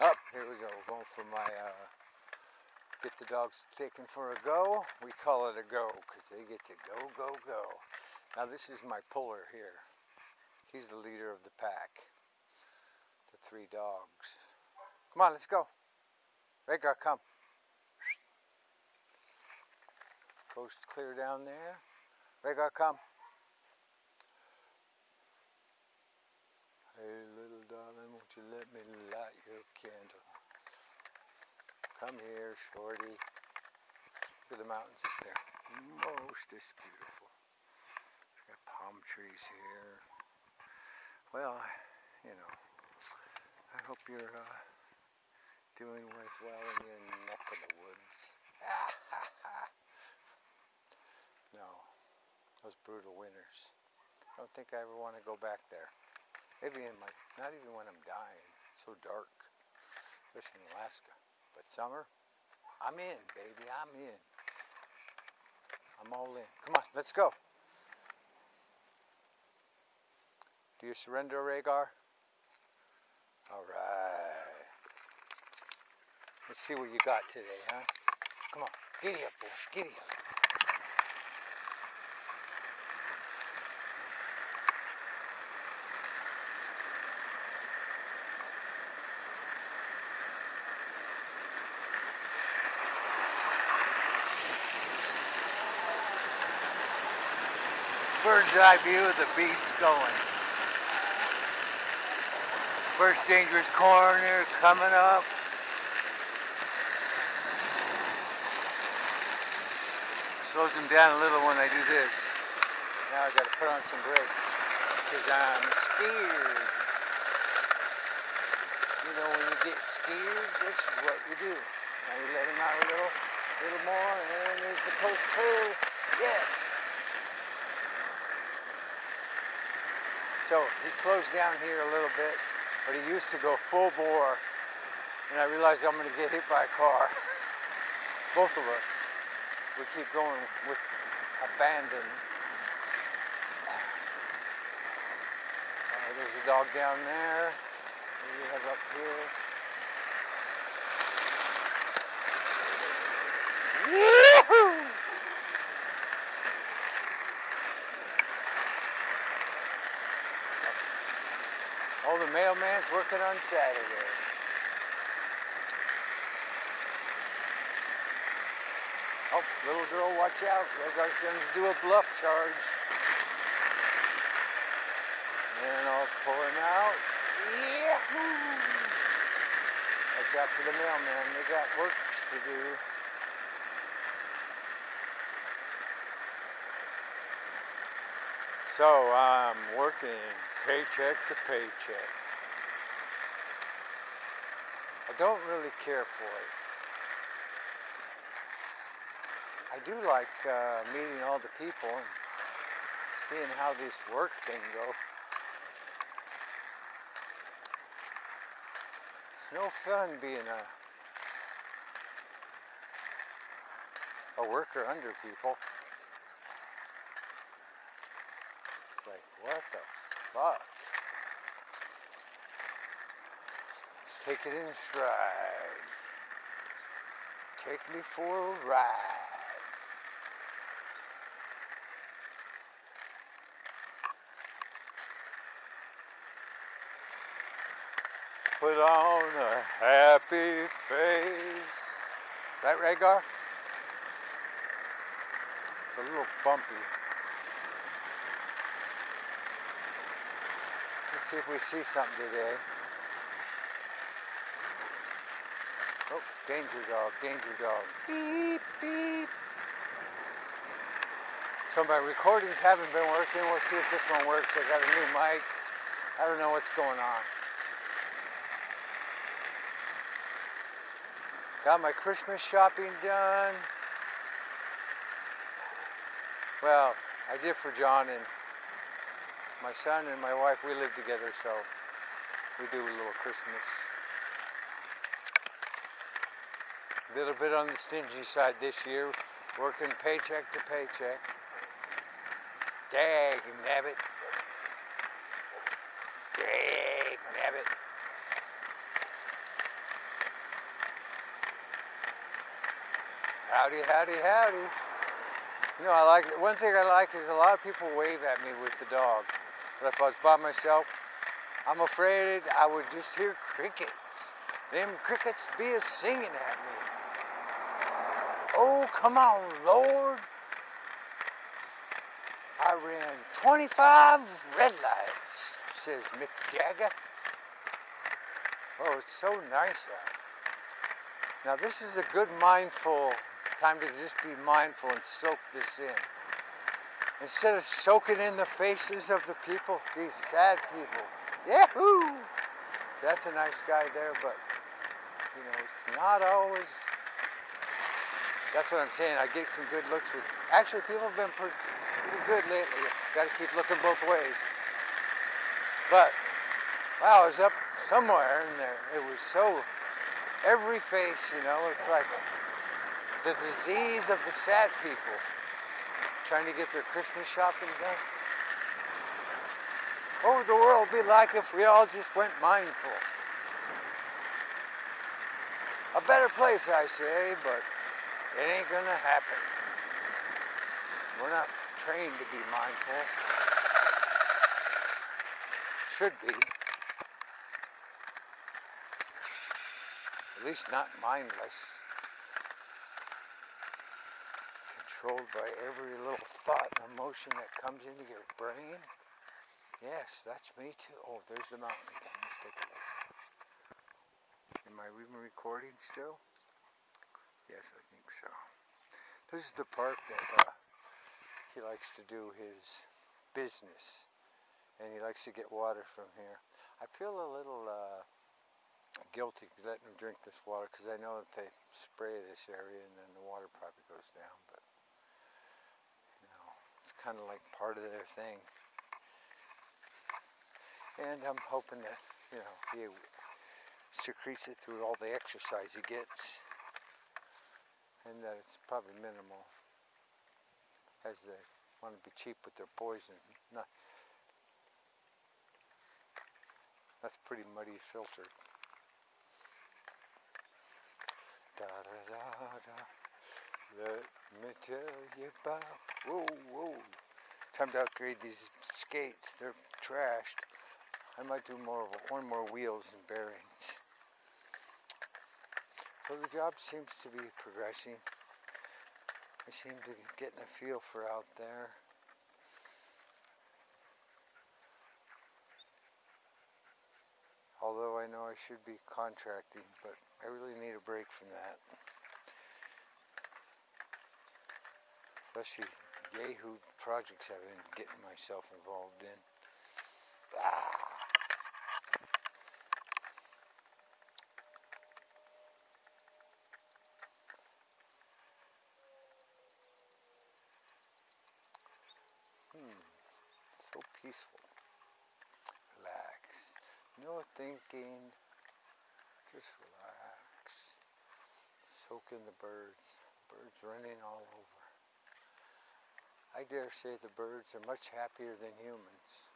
Up, here we go. Going for my, uh, get the dogs taken for a go. We call it a go because they get to go, go, go. Now this is my puller here. He's the leader of the pack. The three dogs. Come on, let's go. Rhaegar, come. Coast clear down there. Rhaegar, come. Hey, little darling, won't you let me your candle? Come here, shorty. Look at the mountains up there. Most is beautiful. Got palm trees here. Well, you know, I hope you're uh, doing as well in your neck of the woods. no, those brutal winters. I don't think I ever want to go back there. Maybe in my, not even when I'm dying. It's so dark, in Alaska. But summer, I'm in, baby. I'm in. I'm all in. Come on, let's go. Do you surrender, Rhaegar? All right. Let's see what you got today, huh? Come on, giddy up, boy. Giddy up. Bird's eye view of the beast going. First dangerous corner coming up. Slows him down a little when I do this. Now I gotta put on some brakes because I'm scared. You know when you get scared, this is what you do. Now you let him out a little, little more, and there's the post curve. Yes. So he slows down here a little bit, but he used to go full bore, and I realized I'm going to get hit by a car. Both of us. We keep going with abandon. Uh, there's a dog down there. We have up here. Woohoo! Oh, the mailman's working on Saturday. Oh, little girl, watch out. Rhaegar's going to do a bluff charge. And I'll pull him out. Yahoo! Watch out for the mailman. They got work to do. So I'm working paycheck to paycheck. I don't really care for it. I do like uh, meeting all the people and seeing how this work thing go. It's no fun being a a worker under people. It's like, what the fuck? Let's take it in stride. Take me for a ride. Put on a happy face. Right, Rhaegar? It's a little bumpy. See if we see something today. Oh, danger dog, danger dog. Beep, beep. So my recordings haven't been working. We'll see if this one works. I got a new mic. I don't know what's going on. Got my Christmas shopping done. Well, I did for John and my son and my wife, we live together, so we do a little Christmas. A little bit on the stingy side this year, working paycheck to paycheck. Dag nabbit. Dag nabbit. Howdy, howdy, howdy. You know, I like one thing I like is a lot of people wave at me with the dog. But if I was by myself, I'm afraid I would just hear crickets. Them crickets be a singing at me. Oh, come on, Lord. I ran 25 red lights, says Mick Jagger. Oh, it's so nice out. Now this is a good mindful time to just be mindful and soak this in. Instead of soaking in the faces of the people, these sad people. Yahoo! That's a nice guy there, but you know, it's not always. That's what I'm saying. I get some good looks with. Actually, people have been pretty, good lately. Got to keep looking both ways. But wow, I was up somewhere and there. It was so every face, you know. It's like the disease of the sad people trying to get their Christmas shopping done. What would the world be like if we all just went mindful? A better place, I say, but it ain't gonna happen. We're not trained to be mindful. Should be. At least not mindless. Controlled by every little thought and emotion that comes into your brain? Yes, that's me too. Oh, there's the mountain again. Let's take a look. Am I even recording still? Yes, I think so. This is the park that uh, he likes to do his business. And he likes to get water from here. I feel a little uh, guilty letting him drink this water because I know that they spray this area and then the water probably goes down. Kind of like part of their thing. And I'm hoping that, you know, he secretes it through all the exercise he gets. And that it's probably minimal. As they want to be cheap with their poison. Not, that's pretty muddy filtered. Da da da da. Let me tell you about. Whoa, whoa. Time to upgrade these skates. They're trashed. I might do more of one more wheels and bearings. So the job seems to be progressing. I seem to be getting a feel for out there. Although I know I should be contracting, but I really need a break from that. Especially Yahoo projects I've been getting myself involved in. Ah. Hmm, so peaceful. Relax. No thinking. Just relax. Soak in the birds. Birds running all over. I dare say the birds are much happier than humans.